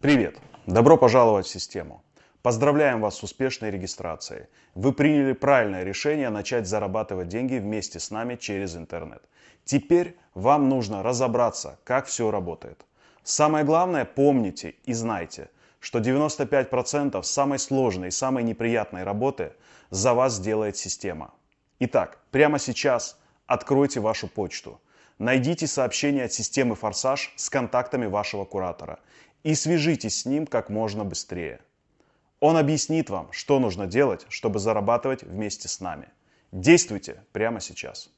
Привет! Добро пожаловать в систему. Поздравляем вас с успешной регистрацией. Вы приняли правильное решение начать зарабатывать деньги вместе с нами через интернет. Теперь вам нужно разобраться, как все работает. Самое главное, помните и знайте, что 95% самой сложной и самой неприятной работы за вас сделает система. Итак, прямо сейчас откройте вашу почту. Найдите сообщение от системы «Форсаж» с контактами вашего куратора и свяжитесь с ним как можно быстрее. Он объяснит вам, что нужно делать, чтобы зарабатывать вместе с нами. Действуйте прямо сейчас.